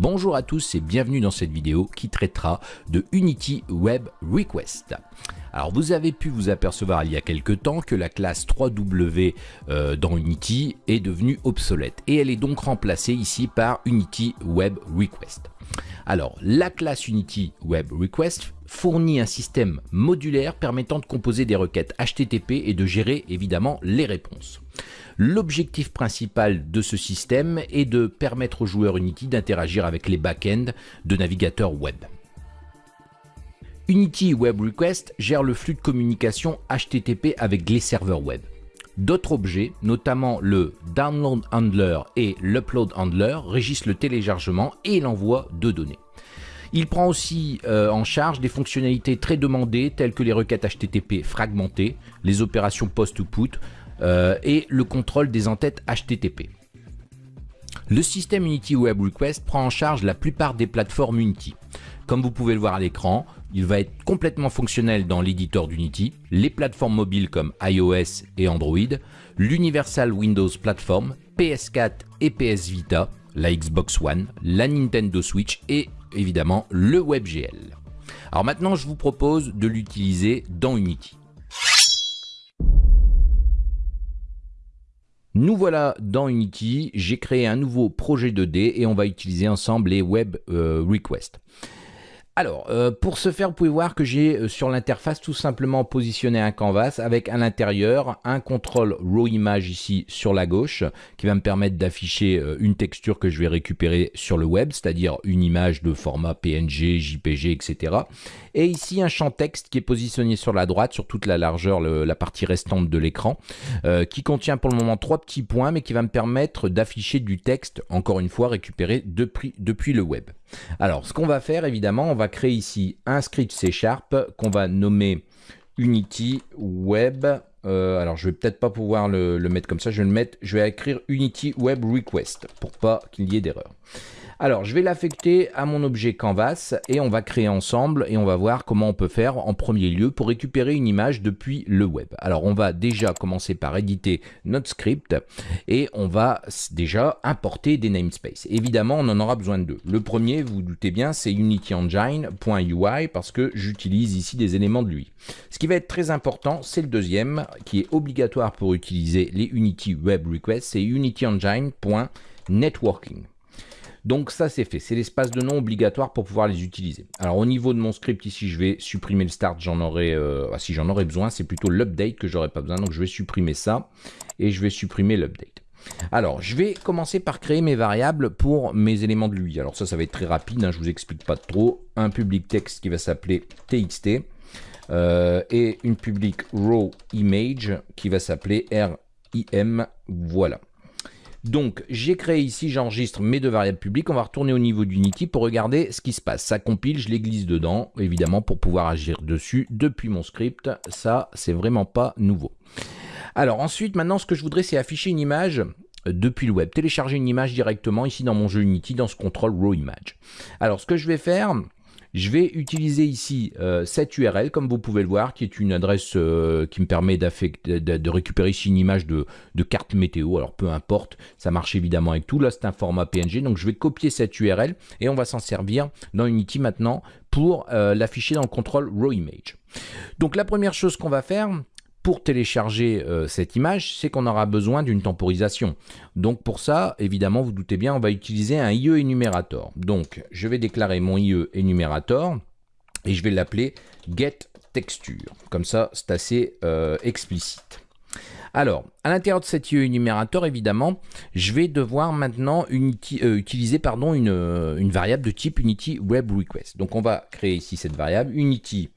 Bonjour à tous et bienvenue dans cette vidéo qui traitera de Unity Web Request. Alors vous avez pu vous apercevoir il y a quelques temps que la classe 3W euh, dans Unity est devenue obsolète et elle est donc remplacée ici par Unity Web Request. Alors la classe Unity Web Request fournit un système modulaire permettant de composer des requêtes HTTP et de gérer évidemment les réponses. L'objectif principal de ce système est de permettre aux joueurs Unity d'interagir avec les back-ends de navigateurs web. Unity Web Request gère le flux de communication HTTP avec les serveurs web. D'autres objets, notamment le Download Handler et l'Upload Handler, régissent le téléchargement et l'envoi de données. Il prend aussi euh, en charge des fonctionnalités très demandées telles que les requêtes HTTP fragmentées, les opérations post-to-put, euh, et le contrôle des entêtes HTTP. Le système Unity Web Request prend en charge la plupart des plateformes Unity. Comme vous pouvez le voir à l'écran, il va être complètement fonctionnel dans l'éditeur d'Unity, les plateformes mobiles comme iOS et Android, l'Universal Windows Platform, PS4 et PS Vita, la Xbox One, la Nintendo Switch et évidemment le WebGL. Alors maintenant, je vous propose de l'utiliser dans Unity. Nous voilà dans Unity, j'ai créé un nouveau projet 2D et on va utiliser ensemble les Web euh, Requests. Alors, euh, pour ce faire, vous pouvez voir que j'ai euh, sur l'interface tout simplement positionné un canvas avec à l'intérieur un contrôle raw image ici sur la gauche qui va me permettre d'afficher euh, une texture que je vais récupérer sur le web, c'est-à-dire une image de format PNG, JPG, etc. Et ici un champ texte qui est positionné sur la droite, sur toute la largeur, la partie restante de l'écran, qui contient pour le moment trois petits points, mais qui va me permettre d'afficher du texte, encore une fois récupéré depuis, depuis le web. Alors, ce qu'on va faire, évidemment, on va créer ici un script C Sharp qu'on va nommer Unity Web. Euh, alors, je vais peut-être pas pouvoir le, mettre comme ça. Je vais le mettre. Je vais écrire Unity Web Request pour pas qu'il y ait d'erreur. Alors, je vais l'affecter à mon objet Canvas et on va créer ensemble et on va voir comment on peut faire en premier lieu pour récupérer une image depuis le web. Alors, on va déjà commencer par éditer notre script et on va déjà importer des namespaces. Évidemment, on en aura besoin de deux. Le premier, vous, vous doutez bien, c'est unityengine.ui parce que j'utilise ici des éléments de lui. Ce qui va être très important, c'est le deuxième qui est obligatoire pour utiliser les Unity Web Requests, c'est unityengine.networking. Donc ça c'est fait, c'est l'espace de nom obligatoire pour pouvoir les utiliser. Alors au niveau de mon script ici, je vais supprimer le start, j'en aurai, euh, ah, si j'en aurais besoin, c'est plutôt l'update que j'aurais pas besoin, donc je vais supprimer ça et je vais supprimer l'update. Alors, je vais commencer par créer mes variables pour mes éléments de lui. Alors ça, ça va être très rapide, hein, je vous explique pas trop. Un public text qui va s'appeler txt euh, et une public raw image qui va s'appeler rim. Voilà. Donc, j'ai créé ici, j'enregistre mes deux variables publiques. On va retourner au niveau d'Unity pour regarder ce qui se passe. Ça compile, je les glisse dedans, évidemment, pour pouvoir agir dessus depuis mon script. Ça, c'est vraiment pas nouveau. Alors ensuite, maintenant, ce que je voudrais, c'est afficher une image depuis le web. Télécharger une image directement ici dans mon jeu Unity, dans ce contrôle Raw Image. Alors, ce que je vais faire, je vais utiliser ici euh, cette URL, comme vous pouvez le voir, qui est une adresse euh, qui me permet de, récupérer ici une image de, carte météo. Alors peu importe, ça marche évidemment avec tout. Là, c'est un format PNG, donc je vais copier cette URL et on va s'en servir dans Unity maintenant pour euh, l'afficher dans le contrôle Raw Image. Donc la première chose qu'on va faire, pour télécharger euh, cette image, c'est qu'on aura besoin d'une temporisation. Donc pour ça, évidemment, vous doutez bien, on va utiliser un IE énumérateur. Donc je vais déclarer mon IE énumérateur et je vais l'appeler getTexture. Comme ça, c'est assez euh, explicite. Alors, à l'intérieur de cet IE énumérateur, évidemment, je vais devoir maintenant euh, utiliser pardon, une, une, variable de type Unity Web Request. Donc on va créer ici cette variable Unity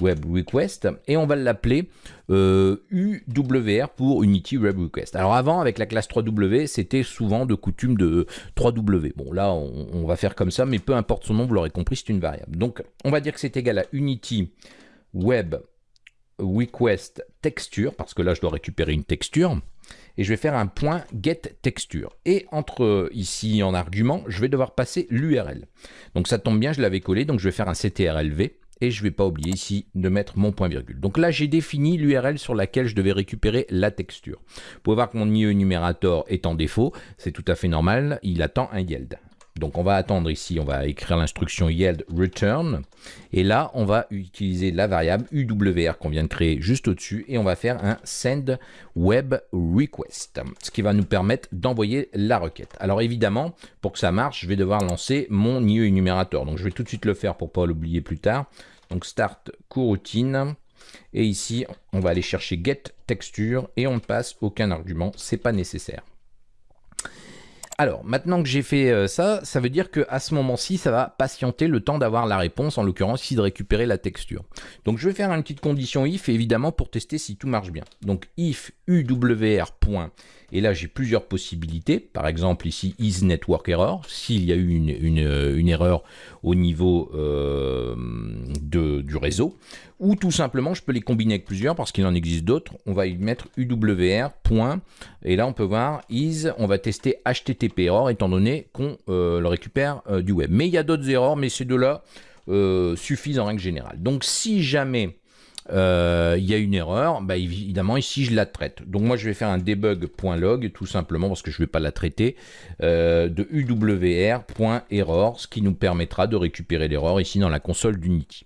Web Request et on va l'appeler euh, UWR pour Unity Web Request. Alors avant avec la classe 3W c'était souvent de coutume de 3W. Bon là on, va faire comme ça mais peu importe son nom vous l'aurez compris c'est une variable. Donc on va dire que c'est égal à Unity Web Request Texture parce que là je dois récupérer une texture et je vais faire un point get texture. Et entre ici en argument, je vais devoir passer l'URL. Donc ça tombe bien, je l'avais collé, donc je vais faire un ctrlv et je ne vais pas oublier ici de mettre mon point virgule. Donc là, j'ai défini l'URL sur laquelle je devais récupérer la texture. Vous pouvez voir que mon IE numérateur est en défaut, c'est tout à fait normal, il attend un yield. Donc on va attendre ici, on va écrire l'instruction yield return. Et là, on va utiliser la variable UWR qu'on vient de créer juste au-dessus. Et on va faire un send web request. Ce qui va nous permettre d'envoyer la requête. Alors évidemment, pour que ça marche, je vais devoir lancer mon IE énumérateur. Donc je vais tout de suite le faire pour ne pas l'oublier plus tard. Donc start coroutine. Et ici, on va aller chercher get texture et on ne passe aucun argument. C'est pas nécessaire. Alors, maintenant que j'ai fait euh, ça, ça veut dire qu'à ce moment-ci, ça va patienter le temps d'avoir la réponse, en l'occurrence ici de récupérer la texture. Donc je vais faire une petite condition if, évidemment, pour tester si tout marche bien. Donc if uwr. Et là, j'ai plusieurs possibilités. Par exemple, ici, is network. S'il y a eu une, euh, erreur au niveau euh, du réseau. Ou tout simplement, je peux les combiner avec plusieurs parce qu'il en existe d'autres. On va y mettre UWR. et là, on peut voir is. On va tester HTTP error étant donné qu'on euh, le récupère du web. Mais il y a d'autres erreurs, mais ces deux-là suffisent en règle générale. Donc, si jamais euh, il y a une erreur, bah, évidemment ici je la traite. Donc moi je vais faire un debug.log tout simplement parce que je ne vais pas la traiter euh, de uwr.error, ce qui nous permettra de récupérer l'erreur ici dans la console d'Unity.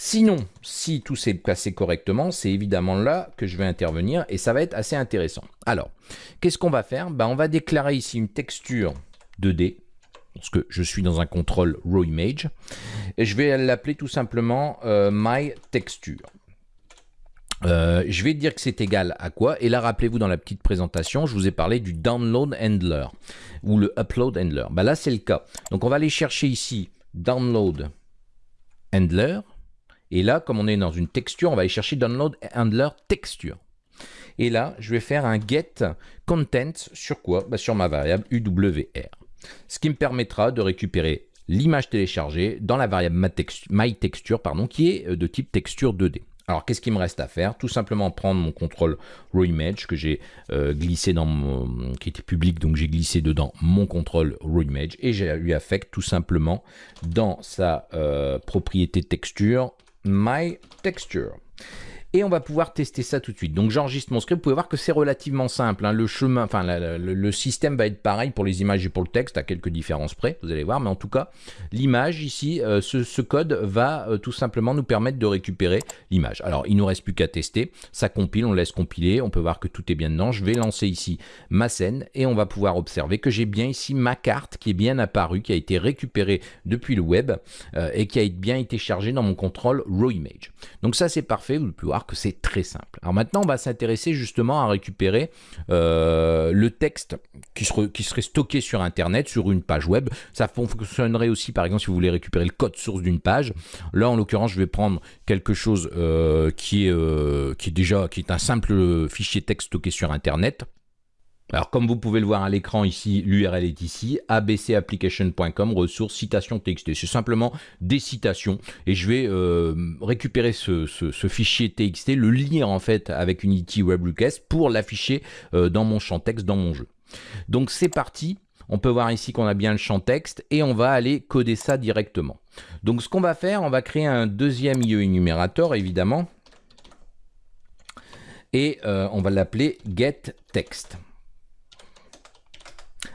Sinon, si tout s'est passé correctement, c'est évidemment là que je vais intervenir et ça va être assez intéressant. Alors, qu'est-ce qu'on va faire? Bah, On va déclarer ici une texture 2D parce que je suis dans un contrôle raw image et je vais l'appeler tout simplement euh, my texture. Euh, je vais dire que c'est égal à quoi? Et là, rappelez-vous, dans la petite présentation, je vous ai parlé du download handler ou le upload handler. Bah là, c'est le cas. Donc, on va aller chercher ici download handler. Et là, comme on est dans une texture, on va aller chercher download handler texture. Et là, je vais faire un get content sur quoi? Bah, Sur ma variable UWR. Ce qui me permettra de récupérer l'image téléchargée dans la variable myTexture, pardon, qui est euh, de type texture 2D. Alors, qu'est-ce qu'il me reste à faire? Tout simplement prendre mon contrôle RawImage que j'ai euh, glissé dans mon, qui était public, donc j'ai glissé dedans mon contrôle RawImage et j'ai lui affecte tout simplement dans sa euh, propriété texture MyTexture et on va pouvoir tester ça tout de suite. Donc j'enregistre mon script, vous pouvez voir que c'est relativement simple. Hein. Le chemin, enfin le, système va être pareil pour les images et pour le texte, à quelques différences près, vous allez voir. Mais en tout cas, l'image ici, euh, ce, code va euh, tout simplement nous permettre de récupérer l'image. Alors il nous reste plus qu'à tester. Ça compile, on laisse compiler, on peut voir que tout est bien dedans. Je vais lancer ici ma scène et on va pouvoir observer que j'ai bien ici ma carte qui est bien apparue, qui a été récupérée depuis le web euh, et qui a bien été chargée dans mon contrôle raw image. Donc ça c'est parfait, vous pouvez que c'est très simple. Alors maintenant, on va s'intéresser justement à récupérer euh, le texte qui, qui, serait stocké sur Internet, sur une page web. Ça fonctionnerait aussi, par exemple, si vous voulez récupérer le code source d'une page. Là, en l'occurrence, je vais prendre quelque chose euh, qui, est, euh, qui est déjà qui est un simple fichier texte stocké sur Internet. Alors comme vous pouvez le voir à l'écran ici, l'URL est ici, abcapplication.com, ressources, citation TXT. C'est simplement des citations et je vais euh, récupérer ce, fichier TXT, le lire en fait avec Unity Web Request pour l'afficher euh, dans mon champ texte, dans mon jeu. Donc c'est parti, on peut voir ici qu'on a bien le champ texte et on va aller coder ça directement. Donc ce qu'on va faire, on va créer un deuxième IE énumérateur évidemment et euh, on va l'appeler getText.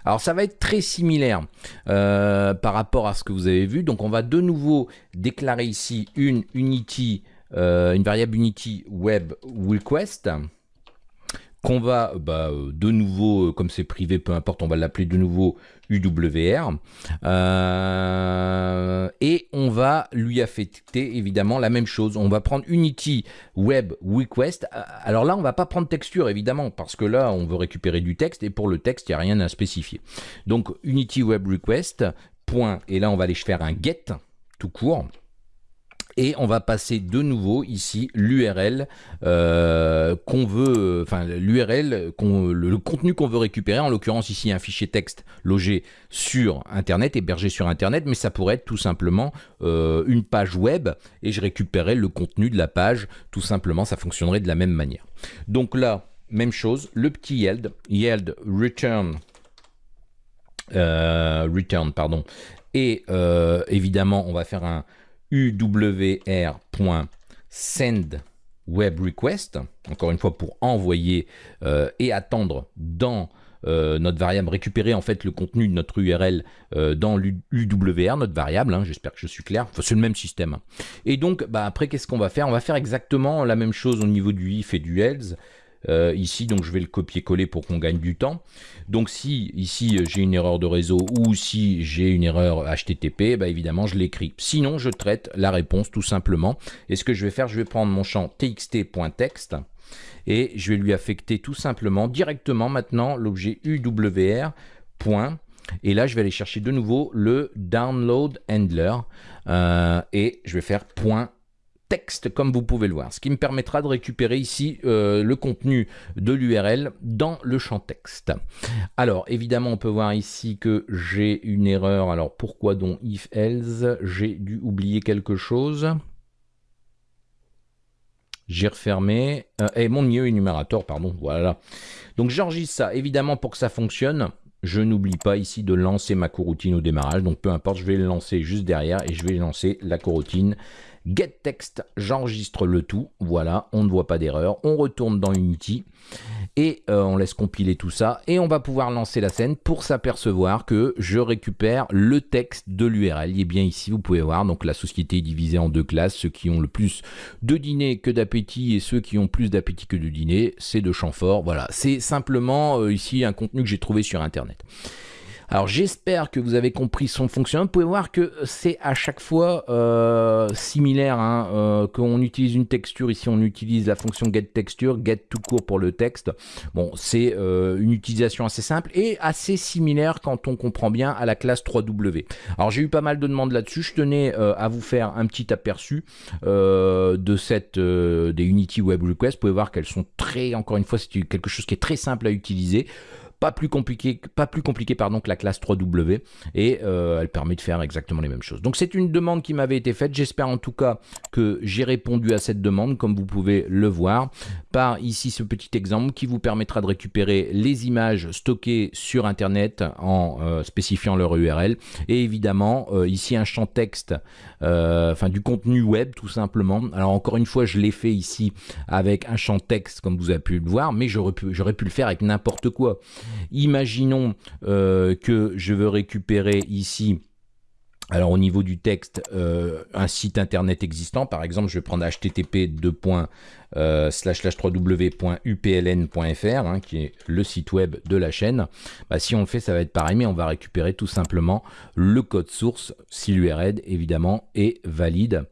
Alors ça va être très similaire euh, par rapport à ce que vous avez vu. Donc on va de nouveau déclarer ici une Unity, euh, une variable Unity Web Request qu'on va bah, de nouveau, comme c'est privé, peu importe, on va l'appeler de nouveau UWR. Euh, et on va lui affecter évidemment la même chose. On va prendre Unity Web Request. Alors là, on va pas prendre texture évidemment, parce que là, on veut récupérer du texte, et pour le texte, il n'y a rien à spécifier. Donc Unity Web Request, point, et là, on va aller faire un get tout court. Et on va passer de nouveau ici l'URL euh, qu'on veut, enfin l'URL, le, contenu qu'on veut récupérer, en l'occurrence ici un fichier texte logé sur Internet, hébergé sur Internet, mais ça pourrait être tout simplement euh, une page web et je récupérerais le contenu de la page, tout simplement, ça fonctionnerait de la même manière. Donc là, même chose, le petit yield, yield return, euh, return pardon, et évidemment on va faire un uwr.send web request, encore une fois pour envoyer euh, et attendre dans notre variable, récupérer en fait le contenu de notre URL dans l'UWR, notre variable, hein, j'espère que je suis clair, c'est le même système. Et donc bah, après qu'est-ce qu'on va faire? On va faire exactement la même chose au niveau du if et du else. Euh, ici, donc je vais le copier-coller pour qu'on gagne du temps. Donc si ici j'ai une erreur de réseau ou si j'ai une erreur HTTP, bah évidemment je l'écris. Sinon, je traite la réponse tout simplement. Et ce que je vais faire, je vais prendre mon champ txt.text et je vais lui affecter tout simplement directement maintenant l'objet UWR. Et là, je vais aller chercher de nouveau le download handler euh, et je vais faire point texte comme vous pouvez le voir, ce qui me permettra de récupérer ici euh, le contenu de l'URL dans le champ texte. Alors évidemment on peut voir ici que j'ai une erreur, alors pourquoi donc if else, j'ai dû oublier quelque chose. J'ai refermé, euh, et mon milieu énumérateur, pardon, voilà. Donc j'enregistre ça, évidemment pour que ça fonctionne, je n'oublie pas ici de lancer ma coroutine au démarrage, donc peu importe, je vais le lancer juste derrière et je vais lancer la coroutine Get text, j'enregistre le tout. Voilà, on ne voit pas d'erreur. On retourne dans Unity et euh, on laisse compiler tout ça. Et on va pouvoir lancer la scène pour s'apercevoir que je récupère le texte de l'URL. Est bien ici, vous pouvez voir. Donc la société est divisée en deux classes. Ceux qui ont le plus de dîner que d'appétit et ceux qui ont plus d'appétit que de dîner, c'est de champ fort. Voilà, c'est simplement euh, ici un contenu que j'ai trouvé sur Internet. Alors j'espère que vous avez compris son fonctionnement. Vous pouvez voir que c'est à chaque fois euh, similaire. Hein, euh, qu'on utilise une texture, ici on utilise la fonction getTexture, get tout court pour le texte. Bon, c'est euh, une utilisation assez simple et assez similaire quand on comprend bien à la classe 3W. Alors j'ai eu pas mal de demandes là-dessus. Je tenais à vous faire un petit aperçu de cette des Unity Web Requests. Vous pouvez voir qu'elles sont très, encore une fois, c'est quelque chose qui est très simple à utiliser pas plus compliqué, pas plus compliqué pardon, que la classe 3W et euh, elle permet de faire exactement les mêmes choses. Donc c'est une demande qui m'avait été faite. J'espère en tout cas que j'ai répondu à cette demande comme vous pouvez le voir par ici ce petit exemple qui vous permettra de récupérer les images stockées sur internet en euh, spécifiant leur URL et évidemment euh, ici un champ texte enfin du contenu web tout simplement. Alors encore une fois je l'ai fait ici avec un champ texte comme vous avez pu le voir mais j'aurais pu, pu le faire avec n'importe quoi. Imaginons euh, que je veux récupérer ici alors au niveau du texte, euh, un site internet existant, par exemple, je vais prendre http euh, www.upln.fr, hein, qui est le site web de la chaîne. Bah, si on le fait, ça va être pareil, mais on va récupérer tout simplement le code source, si l'URL évidemment est valide.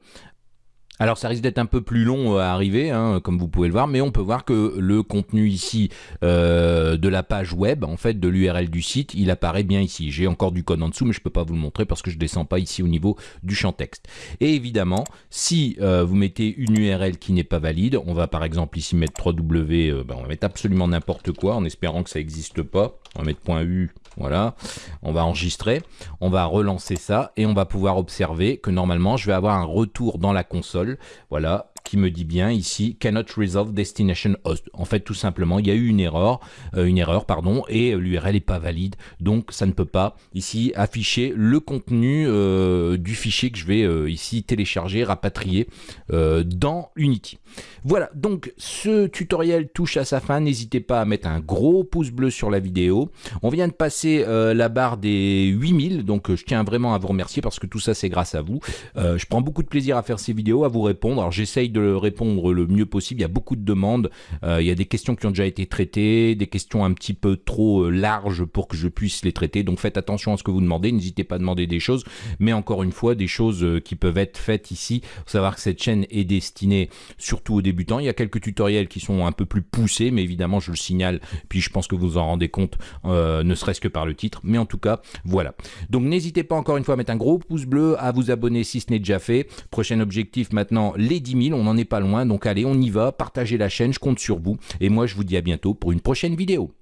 Alors ça risque d'être un peu plus long à arriver, hein, comme vous pouvez le voir, mais on peut voir que le contenu ici euh, de la page web, en fait de l'URL du site, il apparaît bien ici. J'ai encore du code en dessous, mais je ne peux pas vous le montrer parce que je ne descends pas ici au niveau du champ texte. Et évidemment, si euh, vous mettez une URL qui n'est pas valide, on va par exemple ici mettre 3W, euh, ben, on va mettre absolument n'importe quoi en espérant que ça n'existe pas. On va mettre .u voilà, on va enregistrer, on va relancer ça et on va pouvoir observer que normalement je vais avoir un retour dans la console. Voilà, qui me dit bien ici cannot resolve destination host. En fait, tout simplement, il y a eu une erreur, euh, une erreur pardon, et l'URL n'est pas valide, donc ça ne peut pas ici afficher le contenu euh, du fichier que je vais euh, ici télécharger, rapatrier dans Unity. Voilà, donc ce tutoriel touche à sa fin. N'hésitez pas à mettre un gros pouce bleu sur la vidéo. On vient de passer la barre des 8000, donc je tiens vraiment à vous remercier parce que tout ça c'est grâce à vous. je prends beaucoup de plaisir à faire ces vidéos, à vous répondre. Alors j'essaye de répondre le mieux possible. Il y a beaucoup de demandes. Euh, il y a des questions qui ont déjà été traitées, des questions un petit peu trop euh, larges pour que je puisse les traiter. Donc faites attention à ce que vous demandez. N'hésitez pas à demander des choses. Mais encore une fois, des choses euh, qui peuvent être faites ici. Faut savoir que cette chaîne est destinée surtout aux débutants. Il y a quelques tutoriels qui sont un peu plus poussés, mais évidemment, je le signale. Puis je pense que vous en rendez compte, ne serait-ce que par le titre. Mais en tout cas, voilà. Donc n'hésitez pas encore une fois à mettre un gros pouce bleu, à vous abonner si ce n'est déjà fait. Prochain objectif maintenant, les 10 000. On on n'est pas loin, donc allez, on y va, partagez la chaîne, je compte sur vous, et moi je vous dis à bientôt pour une prochaine vidéo.